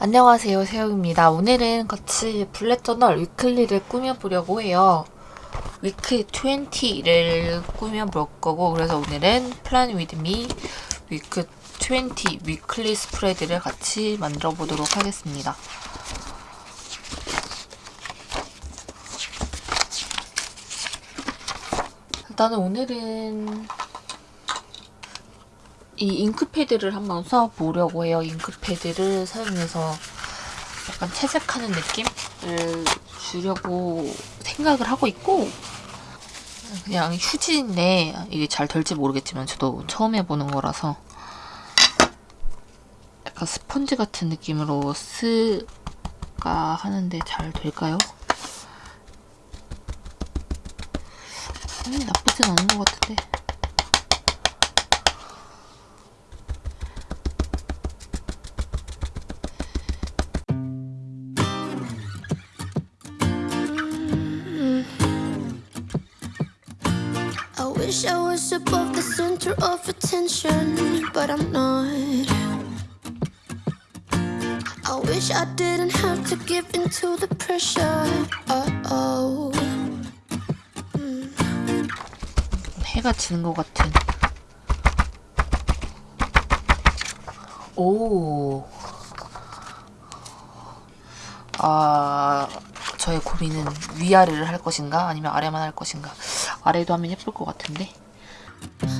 안녕하세요 세영입니다. 오늘은 같이 bullet journal weekly를 꾸며보려고 해요. weekly를 꾸며볼 거고 그래서 오늘은 plan with me weekly weekly spread를 같이 만들어 보도록 하겠습니다. 일단은 오늘은 이 잉크패드를 한번 써보려고 해요. 잉크패드를 사용해서 약간 채색하는 느낌을 주려고 생각을 하고 있고 그냥 휴지인데 이게 잘 될지 모르겠지만 저도 처음 해보는 거라서 약간 스펀지 같은 느낌으로 쓰가 하는데 잘 될까요? 음, 나쁘진 않은 것 같은데 wish I was above the center of attention, but I'm not. I wish I didn't have to give in to the pressure. Uh oh. 해가 지는 것 같은. 오. 아, 저의 고민은 위아래를 할 것인가 아니면 아래만 할 것인가. 아래도 하면 예쁠 것 같은데.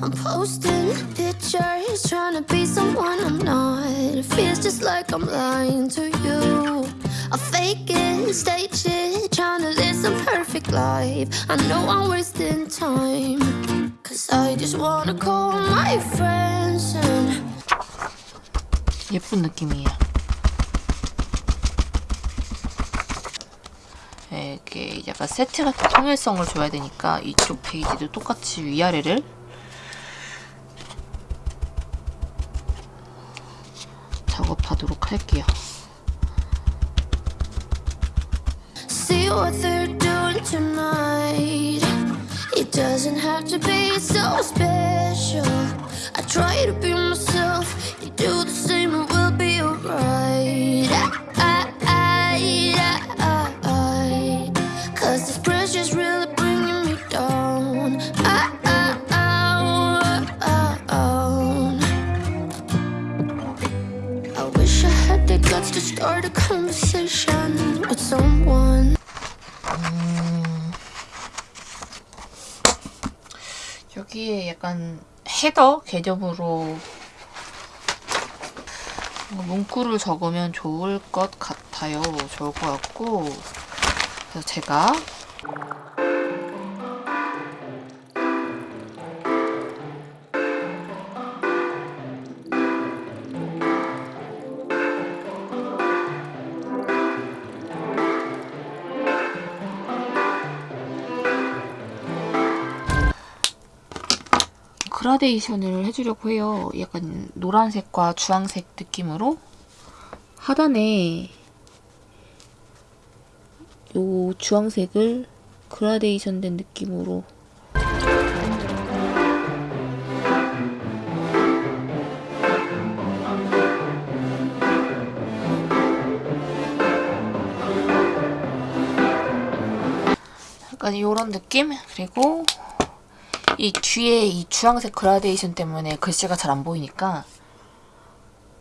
I'm posting pictures, trying to be someone I'm not. It feels just like I'm lying to you. I fake it, stage it, trying to live some perfect life. I know I'm wasting time. Cause I just wanna call my friends and. 예쁜 느낌이에요. 이렇게 약간 세트 같은 통일성을 줘야 되니까 이쪽 페이지도 똑같이 위아래를. 작업하도록 할게요. 약간 헤더 개념으로 문구를 적으면 좋을 것 같아요. 좋을 것 같고 그래서 제가 그라데이션을 해주려고 해요. 약간 노란색과 주황색 느낌으로 하단에 요 주황색을 그라데이션 된 느낌으로 약간 이런 느낌? 그리고 이 뒤에 이 주황색 그라데이션 때문에 글씨가 잘 안 보이니까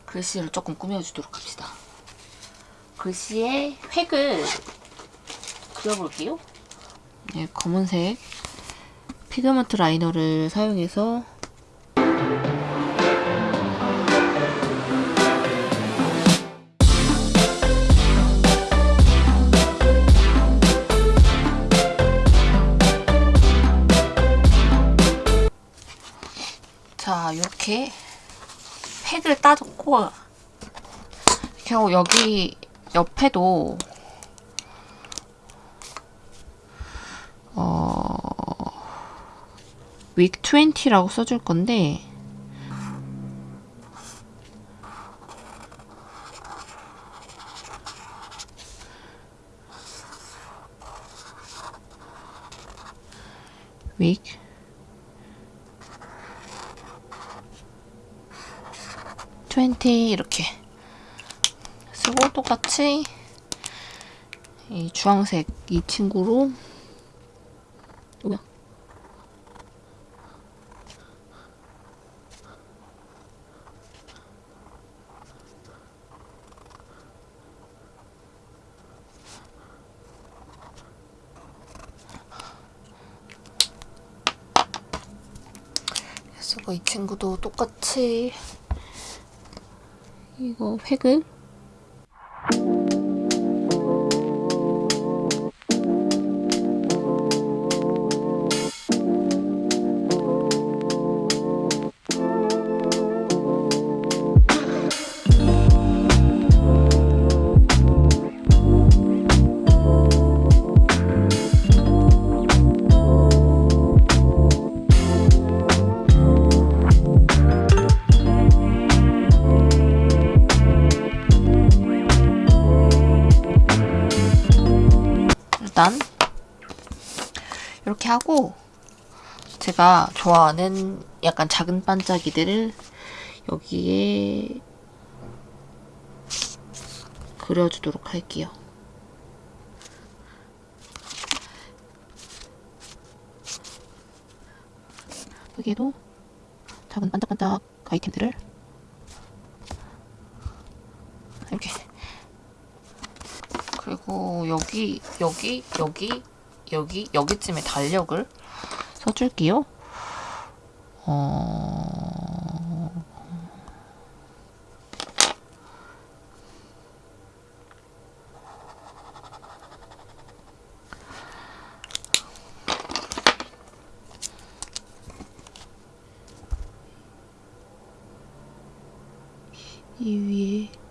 글씨를 조금 꾸며주도록 합시다. 글씨에 획을 그려볼게요. 네, 검은색 pigment liner를 사용해서 이렇게 팩을 따줬고 겨우 여기 옆에도 어... 윅 20라고 써줄 건데 윅 20 이렇게 쓰고 똑같이 이 주황색 이 친구로 뭐야? 쓰고 이 친구도 똑같이 이거 획을 제가 좋아하는 약간 작은 반짝이들을 여기에 그려주도록 할게요. 여기에도 작은 반짝반짝 아이템들을 이렇게 그리고 여기 여기 여기 여기 여기쯤에 달력을 써줄게요. 어... 이 위에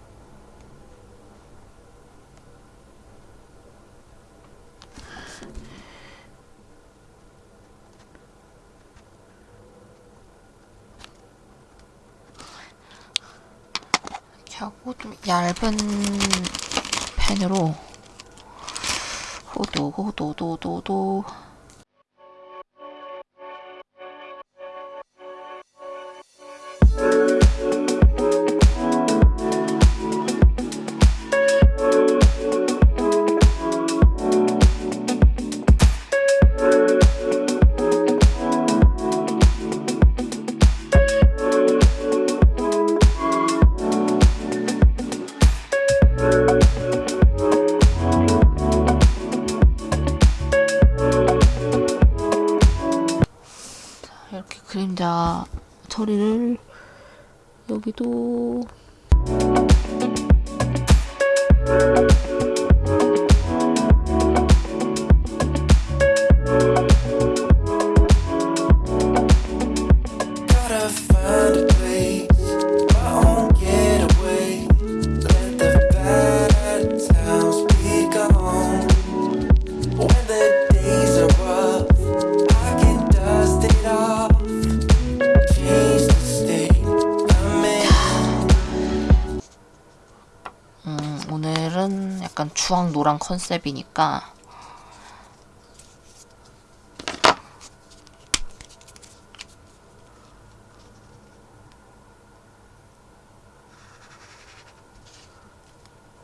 하고 좀 얇은 펜으로 호도 호도 도도도 여 주황 노랑 컨셉이니까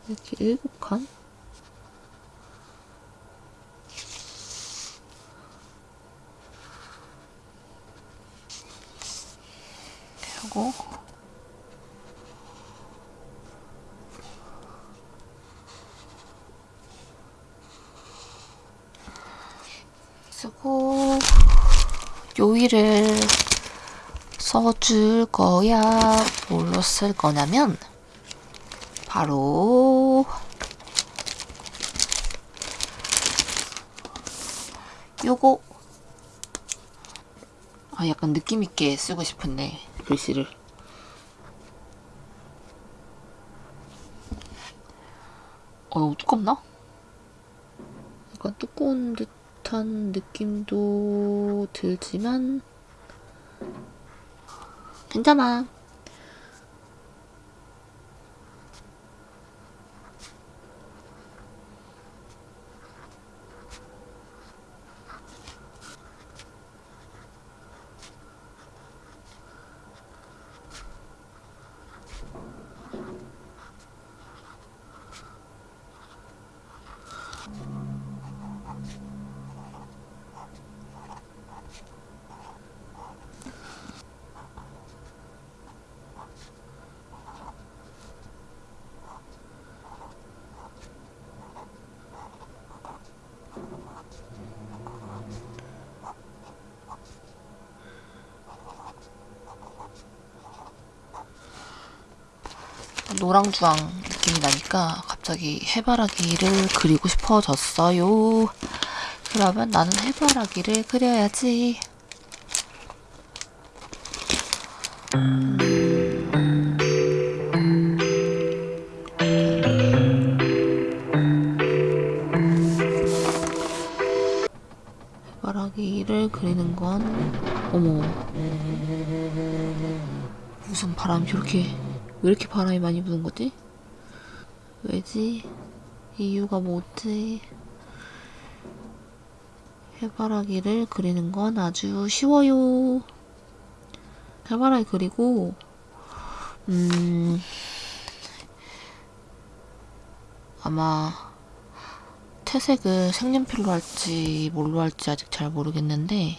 이렇게 일곱 칸? 하고 요일을 써줄 거야. 뭘로 쓸 거냐면 바로 요거. 아 약간 느낌 있게 쓰고 싶은데 글씨를. 어 너무 두껍나? 약간 두꺼운 듯 한 느낌도 들지만 괜찮아. 노랑주황 느낌이 나니까 갑자기 해바라기를 그리고 싶어졌어요. 그러면 나는 해바라기를 그려야지. 해바라기를 그리는 건 어머 무슨 바람이 저렇게 왜 이렇게 바람이 많이 부는 거지? 왜지? 이유가 뭐지? 해바라기를 그리는 건 아주 쉬워요. 해바라기 그리고 음 아마 퇴색을 색연필로 할지 뭘로 할지 아직 잘 모르겠는데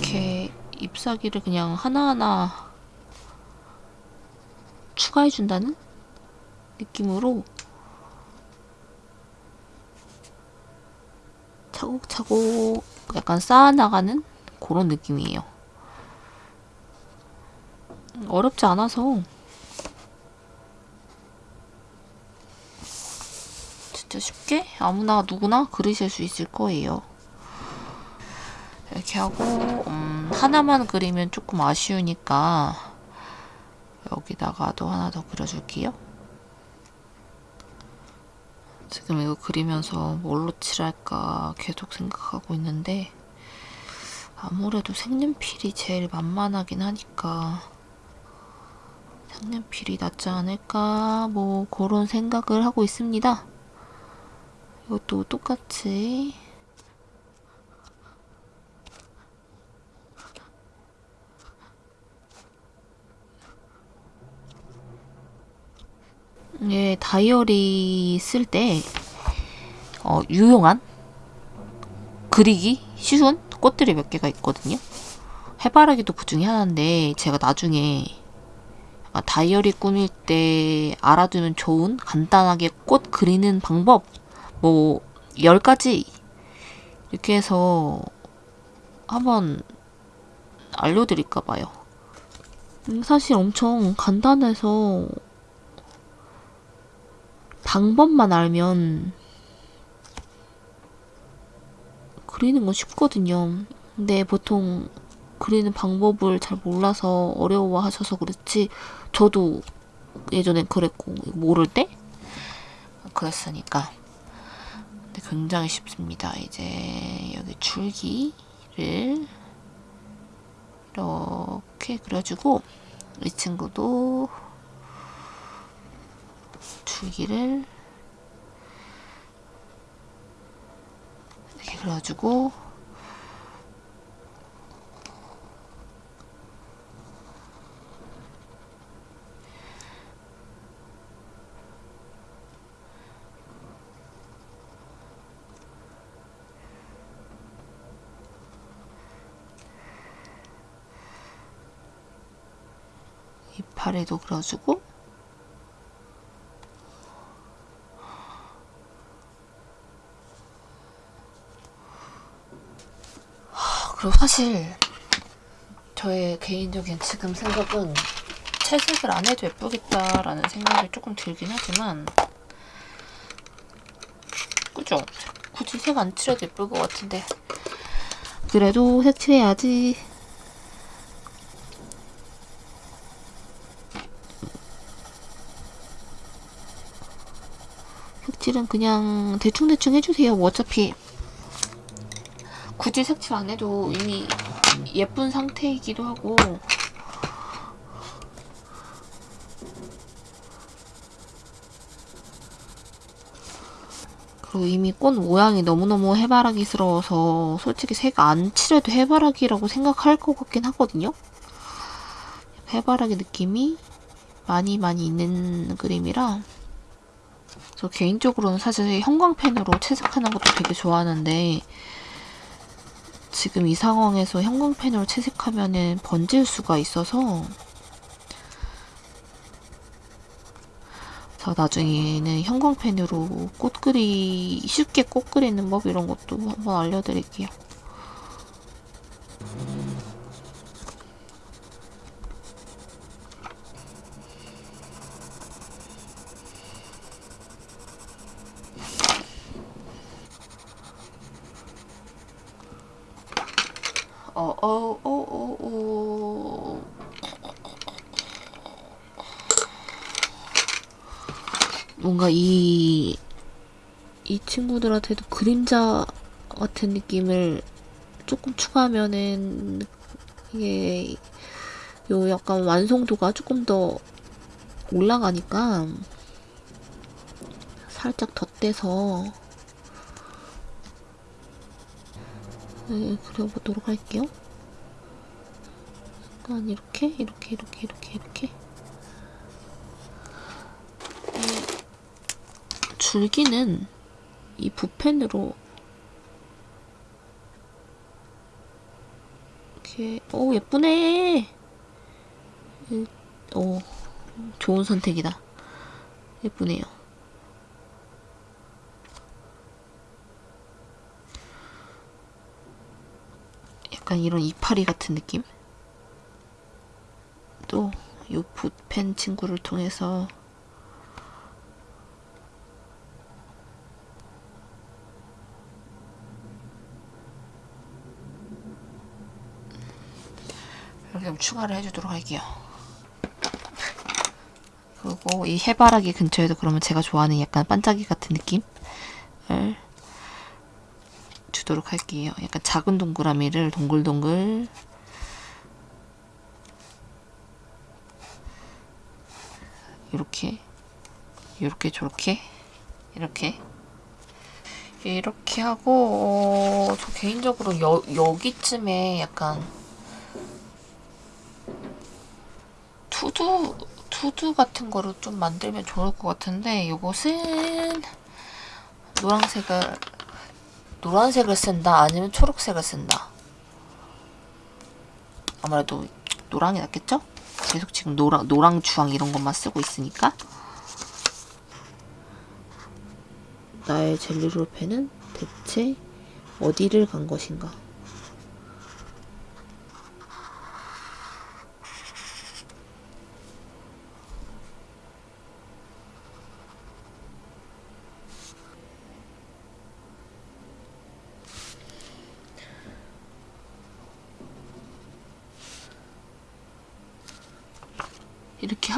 이렇게 잎사귀를 그냥 하나하나 추가해준다는 느낌으로 차곡차곡 약간 쌓아나가는 그런 느낌이에요. 어렵지 않아서 진짜 쉽게 아무나 누구나 그리실 수 있을 거예요. 이렇게 하고 음, 하나만 그리면 조금 아쉬우니까 여기다가도 하나 더 그려줄게요. 지금 이거 그리면서 뭘로 칠할까 계속 생각하고 있는데 아무래도 색연필이 제일 만만하긴 하니까 색연필이 낫지 않을까 뭐 그런 생각을 하고 있습니다. 이것도 똑같이 예, 다이어리 쓸때 어, 유용한 그리기 쉬운 꽃들이 몇 개가 있거든요. 해바라기도 그 중에 하나인데 제가 나중에 다이어리 꾸밀 때 알아두면 좋은 간단하게 꽃 그리는 방법 뭐 10가지 이렇게 해서 한번 알려드릴까 봐요. 음, 사실 엄청 간단해서 방법만 알면 그리는 건 쉽거든요. 근데 보통 그리는 방법을 잘 몰라서 어려워하셔서 그렇지 저도 예전엔 그랬고 모를 때 그랬으니까 근데 굉장히 쉽습니다. 이제 여기 줄기를 이렇게 그려주고 이 친구도 줄기를 이렇게 그려주고 이파리도 그려주고 그리고 사실 저의 개인적인 지금 생각은 채색을 안 해도 예쁘겠다라는 생각이 조금 들긴 하지만 그죠? 굳이 색 안 칠해도 예쁠 것 같은데. 그래도 색 칠해야지. 색칠은 그냥 대충대충 해주세요 뭐 어차피 굳이 색칠 안 해도 이미 예쁜 상태이기도 하고 그리고 이미 꽃 모양이 너무너무 해바라기스러워서 솔직히 색 안 칠해도 해바라기라고 생각할 것 같긴 하거든요. 해바라기 느낌이 많이 많이 있는 그림이라 저 개인적으로는 사실 형광펜으로 채색하는 것도 되게 좋아하는데 지금 이 상황에서 형광펜으로 채색하면은 번질 수가 있어서 그래서 나중에는 형광펜으로 꽃 그리 쉽게 꽃 그리는 법 이런 것도 한번 알려드릴게요. 어, 어, 어, 어, 어. 뭔가 이, 이 친구들한테도 그림자 같은 느낌을 조금 추가하면은 이게 요 약간 완성도가 조금 더 올라가니까 살짝 덧대서 네, 그려보도록 할게요. 약간 이렇게 이렇게 이렇게 이렇게 이렇게 이 줄기는 이 붓펜으로 이렇게 오 예쁘네. 이- 오 좋은 선택이다. 예쁘네요. 약간 이런 이파리 같은 느낌? 또 이 붓펜 친구를 통해서 이렇게 좀 추가를 해주도록 할게요. 그리고 이 해바라기 근처에도 그러면 제가 좋아하는 약간 반짝이 같은 느낌을 주도록 할게요. 약간 작은 동그라미를 동글동글 이렇게 이렇게 저렇게 이렇게 이렇게 하고 어, 저 개인적으로 여, 여기쯤에 약간 투두 투두 같은 거를 좀 만들면 좋을 것 같은데 이것은 노란색을 노란색을 쓴다 아니면 초록색을 쓴다 아무래도 노랑이 낫겠죠? 계속 지금 노랑 노랑 주황 이런 것만 쓰고 있으니까 나의 젤리롤 펜은 대체 어디를 간 것인가?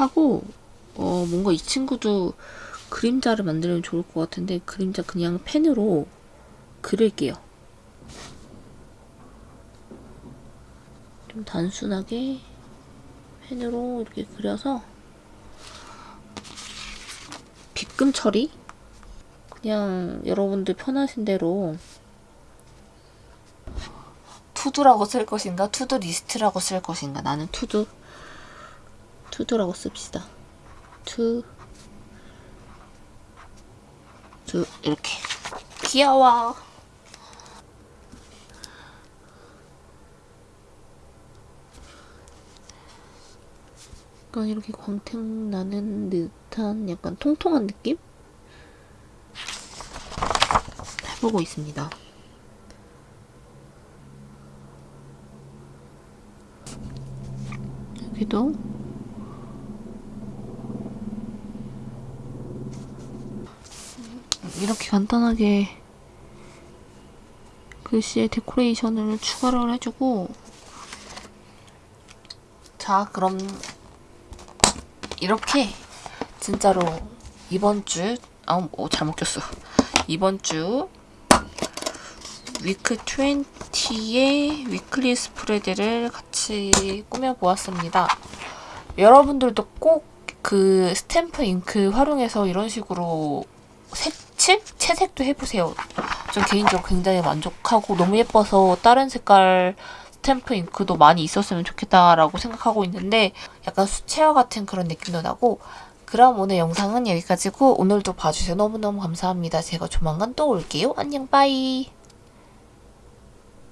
하고 어 뭔가 이 친구도 그림자를 만들면 좋을 것 같은데 그림자 그냥 펜으로 그릴게요. 좀 단순하게 펜으로 이렇게 그려서 빗금 처리? 그냥 여러분들 편하신 대로 to-do라고 쓸 것인가? to-do list라고 쓸 것인가? 나는 to-do to-do라고 씁시다. to, do 이렇게 귀여워. 약간 이렇게 광택 나는 듯한 약간 통통한 느낌? 해보고 있습니다. 여기도 이렇게 간단하게 글씨에 데코레이션을 추가를 해주고 자 그럼 이렇게 진짜로 이번 주 아, 어, 잘못 꼈어 이번 주 위크 20의 위클리 스프레드를 같이 꾸며보았습니다. 여러분들도 꼭 그 스탬프 잉크 활용해서 이런 식으로 색 칠? 채색도 해보세요. 전 개인적으로 굉장히 만족하고 너무 예뻐서 다른 색깔 스탬프 잉크도 많이 있었으면 좋겠다라고 생각하고 있는데 약간 수채화 같은 그런 느낌도 나고 그럼 오늘 영상은 여기까지고 오늘도 봐주셔서 너무너무 감사합니다. 제가 조만간 또 올게요. 안녕 bye